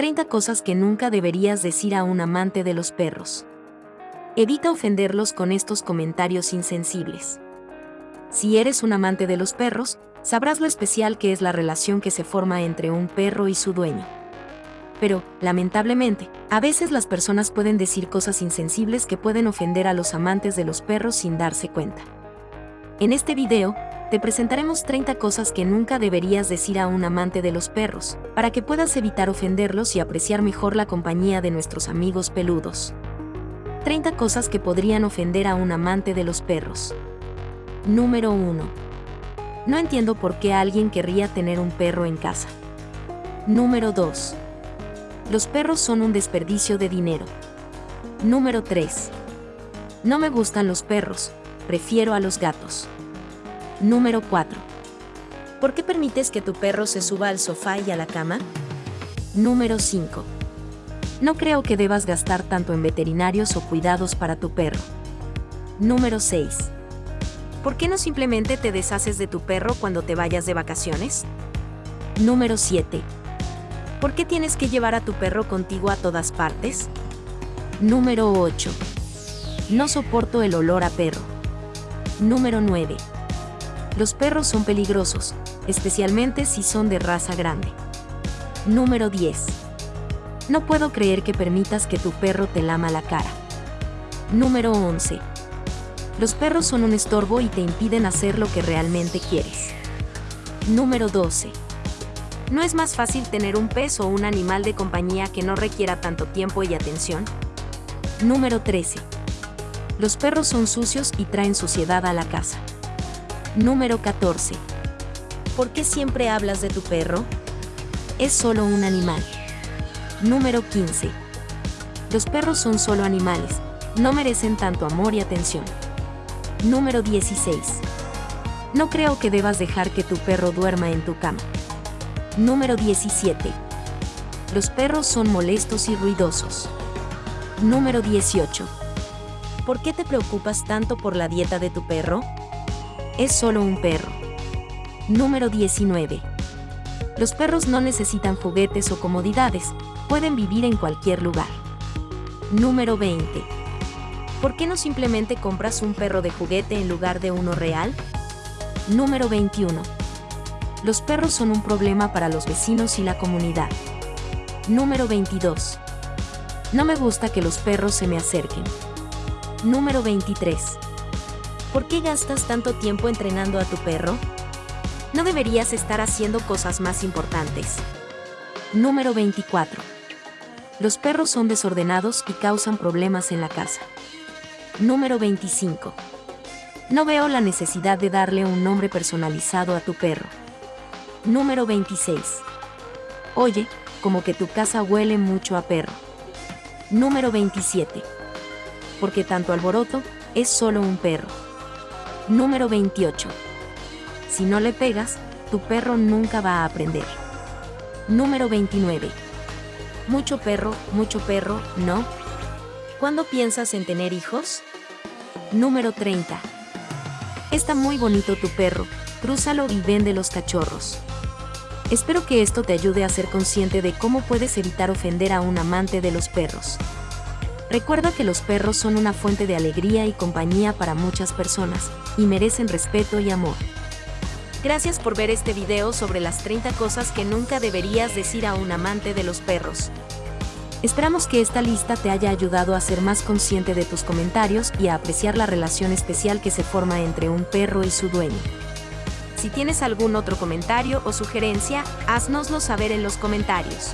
30 cosas que nunca deberías decir a un amante de los perros. Evita ofenderlos con estos comentarios insensibles. Si eres un amante de los perros, sabrás lo especial que es la relación que se forma entre un perro y su dueño. Pero, lamentablemente, a veces las personas pueden decir cosas insensibles que pueden ofender a los amantes de los perros sin darse cuenta. En este video, te presentaremos 30 cosas que nunca deberías decir a un amante de los perros, para que puedas evitar ofenderlos y apreciar mejor la compañía de nuestros amigos peludos. 30 cosas que podrían ofender a un amante de los perros. Número 1. No entiendo por qué alguien querría tener un perro en casa. Número 2. Los perros son un desperdicio de dinero. Número 3. No me gustan los perros, prefiero a los gatos. Número 4. ¿Por qué permites que tu perro se suba al sofá y a la cama? Número 5. No creo que debas gastar tanto en veterinarios o cuidados para tu perro. Número 6. ¿Por qué no simplemente te deshaces de tu perro cuando te vayas de vacaciones? Número 7. ¿Por qué tienes que llevar a tu perro contigo a todas partes? Número 8. No soporto el olor a perro. Número 9. Los perros son peligrosos, especialmente si son de raza grande. Número 10. No puedo creer que permitas que tu perro te lama la cara. Número 11. Los perros son un estorbo y te impiden hacer lo que realmente quieres. Número 12. ¿No es más fácil tener un pez o un animal de compañía que no requiera tanto tiempo y atención? Número 13. Los perros son sucios y traen suciedad a la casa. Número 14. ¿Por qué siempre hablas de tu perro? Es solo un animal. Número 15. Los perros son solo animales, no merecen tanto amor y atención. Número 16. No creo que debas dejar que tu perro duerma en tu cama. Número 17. Los perros son molestos y ruidosos. Número 18. ¿Por qué te preocupas tanto por la dieta de tu perro? Es solo un perro. Número 19. Los perros no necesitan juguetes o comodidades, pueden vivir en cualquier lugar. Número 20. ¿Por qué no simplemente compras un perro de juguete en lugar de uno real? Número 21. Los perros son un problema para los vecinos y la comunidad. Número 22. No me gusta que los perros se me acerquen. Número 23. ¿Por qué gastas tanto tiempo entrenando a tu perro? No deberías estar haciendo cosas más importantes. Número 24. Los perros son desordenados y causan problemas en la casa. Número 25. No veo la necesidad de darle un nombre personalizado a tu perro. Número 26. Oye, como que tu casa huele mucho a perro. Número 27. Porque tanto alboroto es solo un perro. Número 28. Si no le pegas, tu perro nunca va a aprender. Número 29. Mucho perro, mucho perro, ¿no? ¿Cuándo piensas en tener hijos? Número 30. Está muy bonito tu perro, crúzalo y vende los cachorros. Espero que esto te ayude a ser consciente de cómo puedes evitar ofender a un amante de los perros. Recuerda que los perros son una fuente de alegría y compañía para muchas personas, y merecen respeto y amor. Gracias por ver este video sobre las 30 cosas que nunca deberías decir a un amante de los perros. Esperamos que esta lista te haya ayudado a ser más consciente de tus comentarios y a apreciar la relación especial que se forma entre un perro y su dueño. Si tienes algún otro comentario o sugerencia, haznoslo saber en los comentarios.